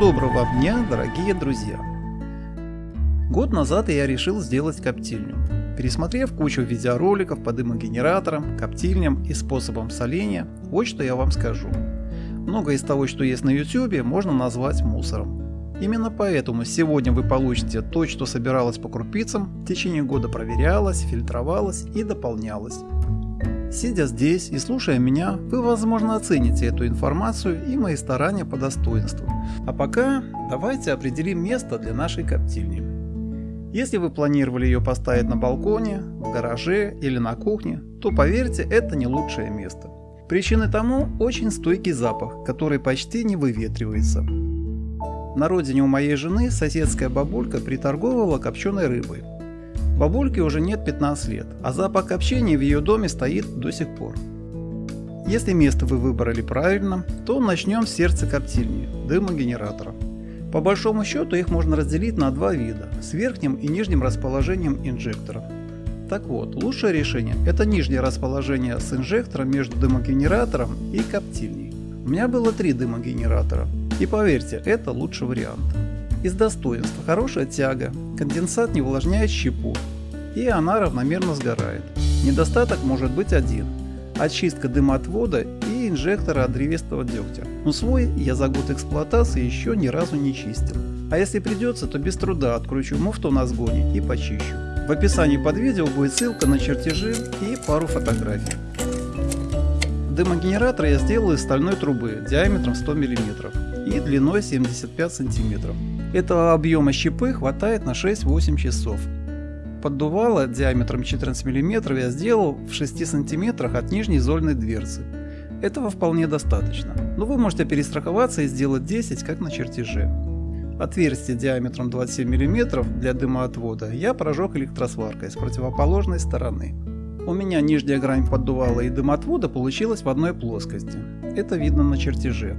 доброго дня, дорогие друзья! Год назад я решил сделать коптильню. Пересмотрев кучу видеороликов по дымогенераторам, коптильням и способам соления, вот что я вам скажу. Многое из того, что есть на YouTube, можно назвать мусором. Именно поэтому сегодня вы получите то, что собиралось по крупицам, в течение года проверялось, фильтровалось и дополнялось. Сидя здесь и слушая меня, вы возможно оцените эту информацию и мои старания по достоинству. А пока давайте определим место для нашей коптильни. Если вы планировали ее поставить на балконе, в гараже или на кухне, то поверьте, это не лучшее место. Причиной тому очень стойкий запах, который почти не выветривается. На родине у моей жены соседская бабулька приторговывала копченой рыбой. Бабульке уже нет 15 лет, а запах копчения в ее доме стоит до сих пор. Если место вы выбрали правильно, то начнем с сердца коптильни – дымогенератора. По большому счету их можно разделить на два вида – с верхним и нижним расположением инжектора. Так вот, лучшее решение – это нижнее расположение с инжектором между дымогенератором и коптильней. У меня было три дымогенератора, и поверьте, это лучший вариант. Из достоинств хорошая тяга, конденсат не увлажняет щепу, и она равномерно сгорает. Недостаток может быть один – очистка дымоотвода и инжектора от древесного дегтя. Но свой я за год эксплуатации еще ни разу не чистил. А если придется, то без труда откручу муфту на сгоне и почищу. В описании под видео будет ссылка на чертежи и пару фотографий. Дымогенератор я сделал из стальной трубы диаметром 100 мм и длиной 75 см. Этого объема щепы хватает на 6-8 часов. Поддувало диаметром 14 мм я сделал в 6 см от нижней зольной дверцы. Этого вполне достаточно, но вы можете перестраховаться и сделать 10, как на чертеже. Отверстие диаметром 27 мм для дымоотвода я прожег электросваркой с противоположной стороны. У меня нижняя грань поддувала и дымотвода получилась в одной плоскости. Это видно на чертеже.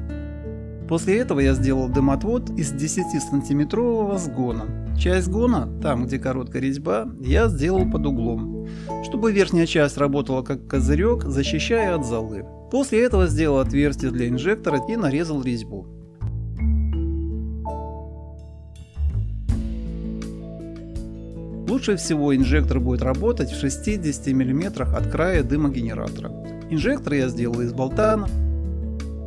После этого я сделал дымотвод из 10 сантиметрового сгона. Часть сгона, там где короткая резьба, я сделал под углом, чтобы верхняя часть работала как козырек, защищая от золы. После этого сделал отверстие для инжектора и нарезал резьбу. Лучше всего инжектор будет работать в 60 мм от края дымогенератора. Инжектор я сделал из болтана,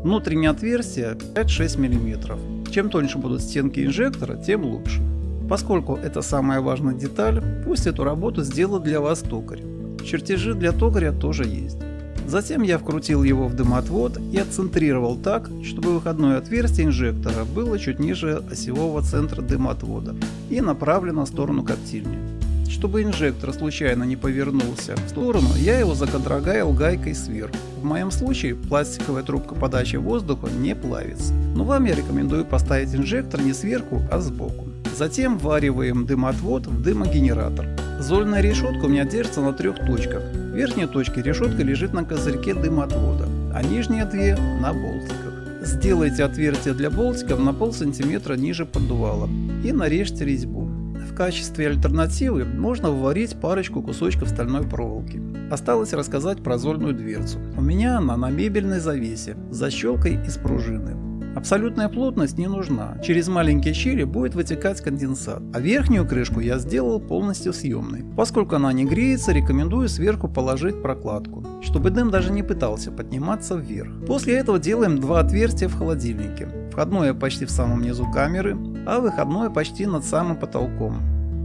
Внутреннее отверстие 5-6 мм. Чем тоньше будут стенки инжектора, тем лучше. Поскольку это самая важная деталь, пусть эту работу сделает для вас токарь. Чертежи для токаря тоже есть. Затем я вкрутил его в дымоотвод и отцентрировал так, чтобы выходное отверстие инжектора было чуть ниже осевого центра дымоотвода и направлено в сторону коптильни. Чтобы инжектор случайно не повернулся в сторону, я его законтрогаил гайкой сверху. В моем случае пластиковая трубка подачи воздуха не плавится, но вам я рекомендую поставить инжектор не сверху, а сбоку. Затем вариваем дымоотвод в дымогенератор. Зольная решетка у меня держится на трех точках. В верхней точке решетка лежит на козырьке дымоотвода, а нижние две на болтиках. Сделайте отверстие для болтиков на пол сантиметра ниже поддувала и нарежьте резьбу. В качестве альтернативы можно вварить парочку кусочков стальной проволоки. Осталось рассказать про зольную дверцу. У меня она на мебельной завесе с защелкой из пружины. Абсолютная плотность не нужна, через маленькие щели будет вытекать конденсат, а верхнюю крышку я сделал полностью съемной. Поскольку она не греется, рекомендую сверху положить прокладку, чтобы дым даже не пытался подниматься вверх. После этого делаем два отверстия в холодильнике. Входное почти в самом низу камеры, а выходное почти над самым потолком.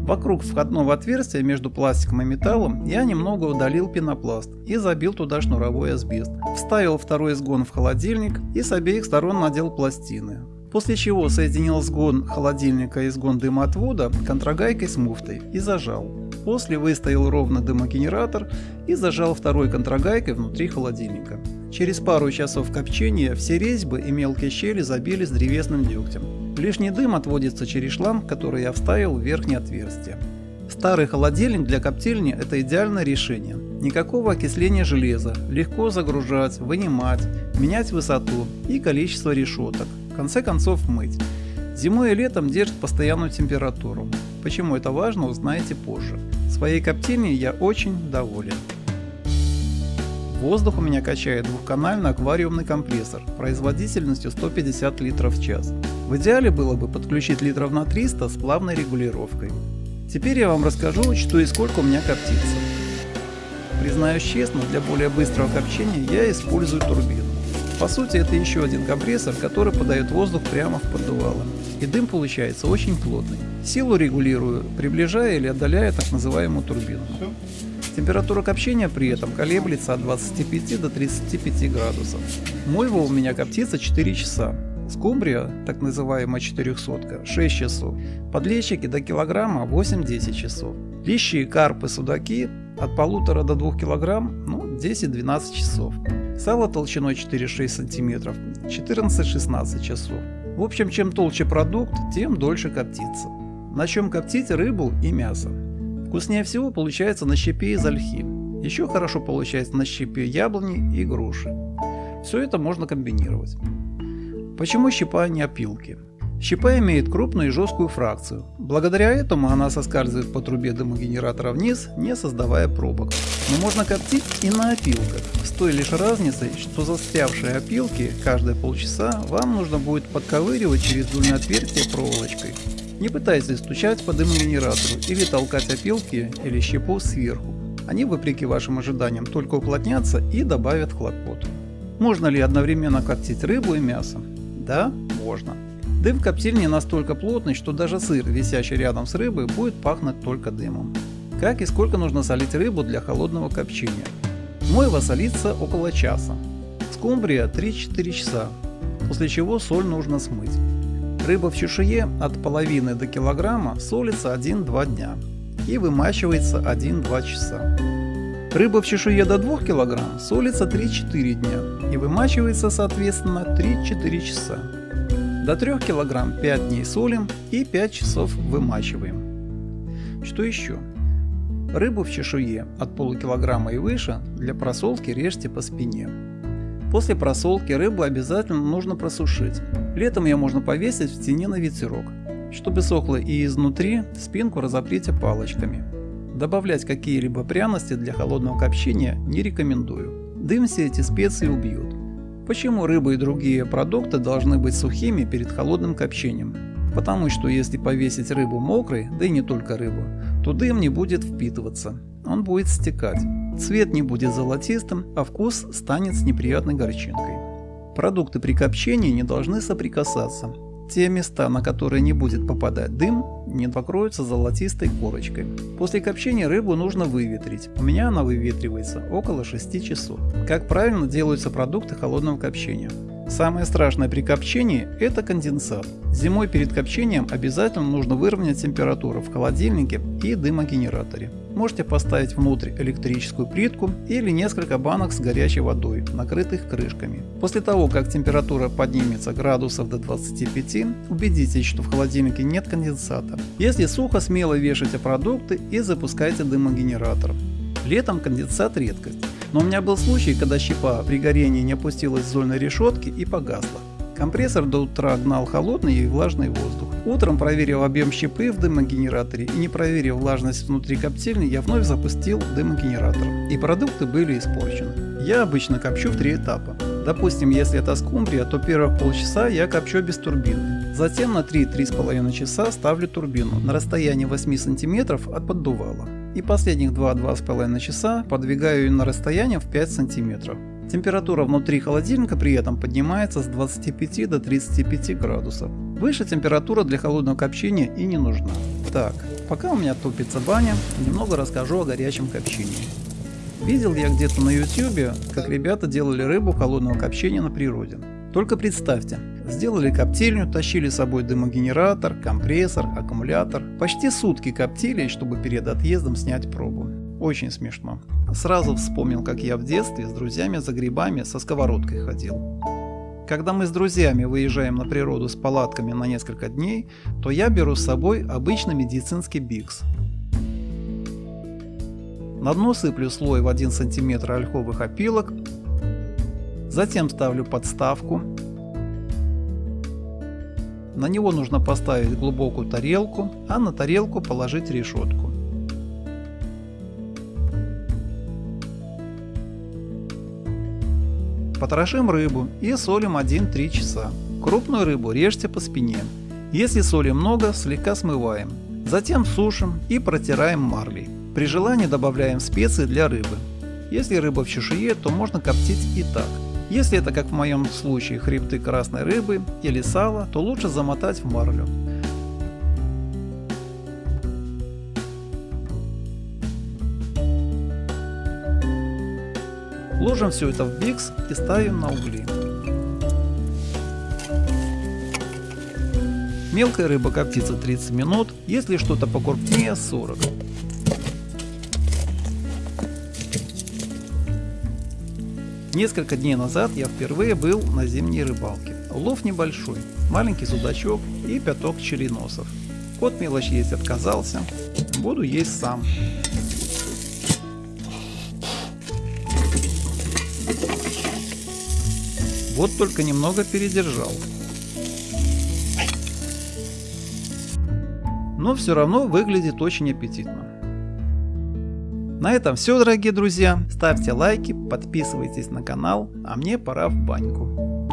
Вокруг входного отверстия между пластиком и металлом я немного удалил пенопласт и забил туда шнуровой асбест. Вставил второй сгон в холодильник и с обеих сторон надел пластины. После чего соединил сгон холодильника и сгон дымоотвода контрагайкой с муфтой и зажал. После выставил ровно дымогенератор и зажал второй контрагайкой внутри холодильника. Через пару часов копчения все резьбы и мелкие щели забились древесным дегтем. Лишний дым отводится через шланг, который я вставил в верхнее отверстие. Старый холодильник для коптильни – это идеальное решение. Никакого окисления железа, легко загружать, вынимать, менять высоту и количество решеток, в конце концов мыть. Зимой и летом держит постоянную температуру. Почему это важно, узнаете позже. Своей коптильней я очень доволен. Воздух у меня качает двухканальный аквариумный компрессор производительностью 150 литров в час. В идеале было бы подключить литров на 300 с плавной регулировкой. Теперь я вам расскажу, что и сколько у меня коптится. Признаюсь честно, для более быстрого копчения я использую турбину. По сути это еще один компрессор, который подает воздух прямо в поддувало. И дым получается очень плотный. Силу регулирую, приближая или отдаляя так называемую турбину. Температура копчения при этом колеблется от 25 до 35 градусов. Мойва у меня коптится 4 часа. Скумбрия, так называемая 400 6 часов. Подлещики до килограмма 8-10 часов. Лещи, карпы, судаки от полутора до 2 килограмм ну, 10-12 часов. Сало толщиной 4-6 сантиметров 14-16 часов. В общем, чем толще продукт, тем дольше коптится. На чем коптить рыбу и мясо. Вкуснее всего получается на щепе из ольхи. Еще хорошо получается на щепе яблони и груши. Все это можно комбинировать. Почему щепа, а не опилки? Щепа имеет крупную и жесткую фракцию. Благодаря этому она соскальзывает по трубе дымогенератора вниз, не создавая пробок. Но можно коптить и на опилках, с той лишь разницей, что застрявшие опилки каждые полчаса вам нужно будет подковыривать через дульное отверстие проволочкой. Не пытайтесь стучать по дымогенератору или толкать опилки или щепу сверху. Они, вопреки вашим ожиданиям, только уплотнятся и добавят хлопот. Можно ли одновременно коптить рыбу и мясо? Да, можно. Дым в коптильне настолько плотный, что даже сыр, висящий рядом с рыбой, будет пахнуть только дымом. Как и сколько нужно солить рыбу для холодного копчения? Мойва солится около часа. Скумбрия 3-4 часа, после чего соль нужно смыть. Рыба в чешуе от половины до килограмма солится 1-2 дня и вымачивается 1-2 часа. Рыба в чешуе до 2 кг солится 3-4 дня и вымачивается соответственно 3-4 часа. До 3 кг 5 дней солим и 5 часов вымачиваем. Что еще? Рыбу в чешуе от полукилограмма и выше для просолки режьте по спине. После просолки рыбу обязательно нужно просушить. Летом ее можно повесить в тени на ветерок. Чтобы сохло и изнутри, спинку разоприте палочками. Добавлять какие-либо пряности для холодного копчения не рекомендую. Дым все эти специи убьют. Почему рыба и другие продукты должны быть сухими перед холодным копчением? Потому что если повесить рыбу мокрой, да и не только рыбу, то дым не будет впитываться, он будет стекать. Цвет не будет золотистым, а вкус станет с неприятной горчинкой. Продукты при копчении не должны соприкасаться. Те места, на которые не будет попадать дым, не покроются золотистой корочкой. После копчения рыбу нужно выветрить. У меня она выветривается около 6 часов. Как правильно делаются продукты холодного копчения? Самое страшное при копчении – это конденсат. Зимой перед копчением обязательно нужно выровнять температуру в холодильнике и дымогенераторе. Можете поставить внутрь электрическую плитку или несколько банок с горячей водой, накрытых крышками. После того, как температура поднимется градусов до 25, убедитесь, что в холодильнике нет конденсата. Если сухо, смело вешайте продукты и запускайте дымогенератор. Летом конденсат редкость. Но у меня был случай, когда щепа при горении не опустилась с зольной решетки и погасла. Компрессор до утра гнал холодный и влажный воздух. Утром проверил объем щепы в дымогенераторе и не проверив влажность внутри коптильни, я вновь запустил дымогенератор. И продукты были испорчены. Я обычно копчу в три этапа. Допустим, если это скумбрия, то первых полчаса я копчу без турбины. Затем на 3-3,5 часа ставлю турбину на расстоянии 8 см от поддувала и последних 2-2,5 часа подвигаю ее на расстояние в 5 сантиметров. Температура внутри холодильника при этом поднимается с 25 до 35 градусов. Выше температура для холодного копчения и не нужна. Так, пока у меня топится баня, немного расскажу о горячем копчении. Видел я где-то на ютюбе, как ребята делали рыбу холодного копчения на природе. Только представьте, Сделали коптильню, тащили с собой дымогенератор, компрессор, аккумулятор. Почти сутки коптили, чтобы перед отъездом снять пробу. Очень смешно. Сразу вспомнил, как я в детстве с друзьями за грибами со сковородкой ходил. Когда мы с друзьями выезжаем на природу с палатками на несколько дней, то я беру с собой обычный медицинский бикс. На дно сыплю слой в 1 см ольховых опилок, затем ставлю подставку, на него нужно поставить глубокую тарелку, а на тарелку положить решетку. Потрошим рыбу и солим 1-3 часа. Крупную рыбу режьте по спине. Если соли много, слегка смываем. Затем сушим и протираем марлей. При желании добавляем специи для рыбы. Если рыба в чешуе, то можно коптить и так. Если это как в моем случае хребты красной рыбы или сало, то лучше замотать в марлю. Ложим все это в бикс и ставим на угли. Мелкая рыба коптится 30 минут, если что-то покрупнее 40. Несколько дней назад я впервые был на зимней рыбалке. Улов небольшой, маленький судачок и пяток череносов. Кот мелочь есть отказался, буду есть сам. Вот только немного передержал. Но все равно выглядит очень аппетитно. На этом все, дорогие друзья. Ставьте лайки, подписывайтесь на канал, а мне пора в баньку.